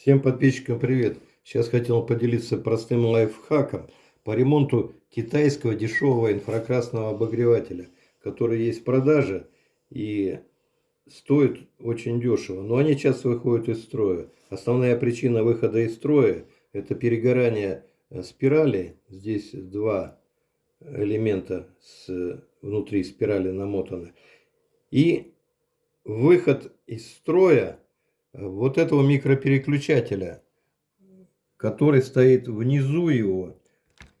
Всем подписчикам привет! Сейчас хотел поделиться простым лайфхаком по ремонту китайского дешевого инфракрасного обогревателя, который есть в продаже и стоит очень дешево. Но они часто выходят из строя. Основная причина выхода из строя это перегорание э, спирали. Здесь два элемента с, внутри спирали намотаны. И выход из строя вот этого микропереключателя, который стоит внизу его,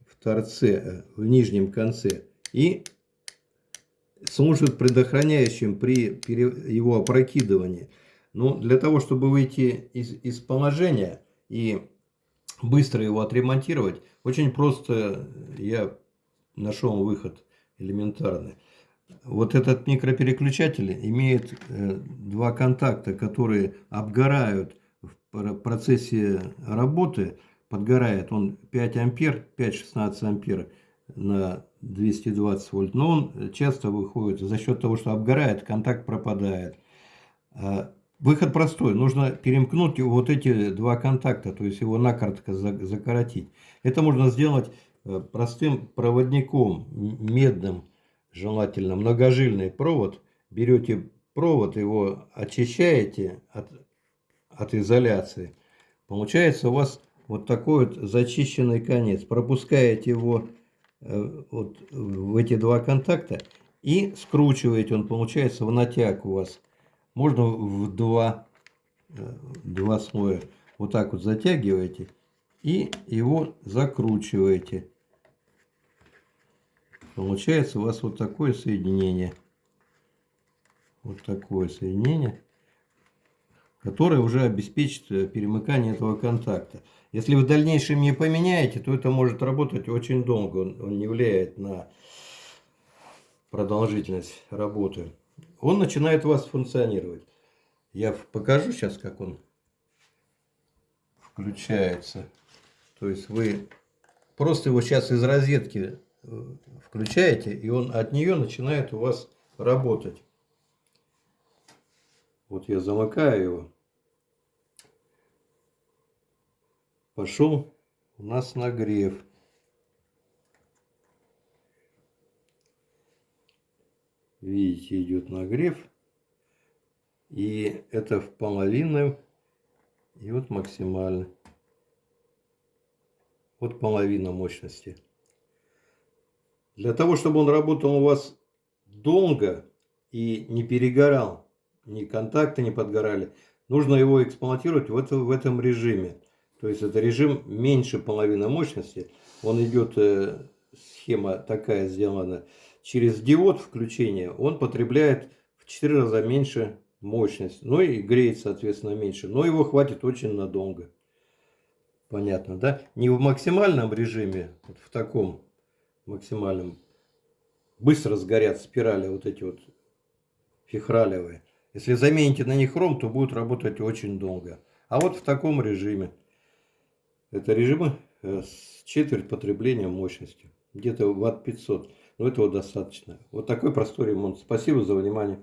в торце, э, в нижнем конце, и служит предохраняющим при его опрокидывании. Но для того, чтобы выйти из, из положения и быстро его отремонтировать, очень просто я нашел выход элементарный. Вот этот микропереключатель имеет э, два контакта, которые обгорают в процессе работы. Подгорает он 5 ампер, 5-16 ампер на 220 вольт. Но он часто выходит за счет того, что обгорает, контакт пропадает. А выход простой. Нужно перемкнуть вот эти два контакта, то есть его накоротко закоротить. Это можно сделать э, простым проводником медным желательно многожильный провод, берете провод, его очищаете от, от изоляции, получается у вас вот такой вот зачищенный конец. Пропускаете его э, вот в эти два контакта и скручиваете, он получается в натяг у вас. Можно в два, э, два слоя вот так вот затягиваете и его закручиваете. Получается у вас вот такое соединение. Вот такое соединение, которое уже обеспечит э, перемыкание этого контакта. Если вы в дальнейшем не поменяете, то это может работать очень долго. Он, он не влияет на продолжительность работы. Он начинает у вас функционировать. Я покажу сейчас, как он включается. То есть вы просто его сейчас из розетки включаете, и он от нее начинает у вас работать. Вот я замыкаю его. Пошел у нас нагрев. Видите, идет нагрев. И это в половину. И вот максимально. Вот половина мощности. Для того, чтобы он работал у вас долго и не перегорал, ни контакты не подгорали, нужно его эксплуатировать в, в этом режиме. То есть это режим меньше половины мощности. Он идет, э, схема такая сделана, через диод включения он потребляет в 4 раза меньше мощность. Ну и греет, соответственно, меньше. Но его хватит очень надолго. Понятно, да? Не в максимальном режиме, вот в таком максимальным, быстро сгорят спирали вот эти вот фихралевые. Если замените на них хром, то будет работать очень долго. А вот в таком режиме. Это режимы э, с четверть потребления мощности. Где-то ватт 500. Но этого достаточно. Вот такой простой ремонт. Спасибо за внимание.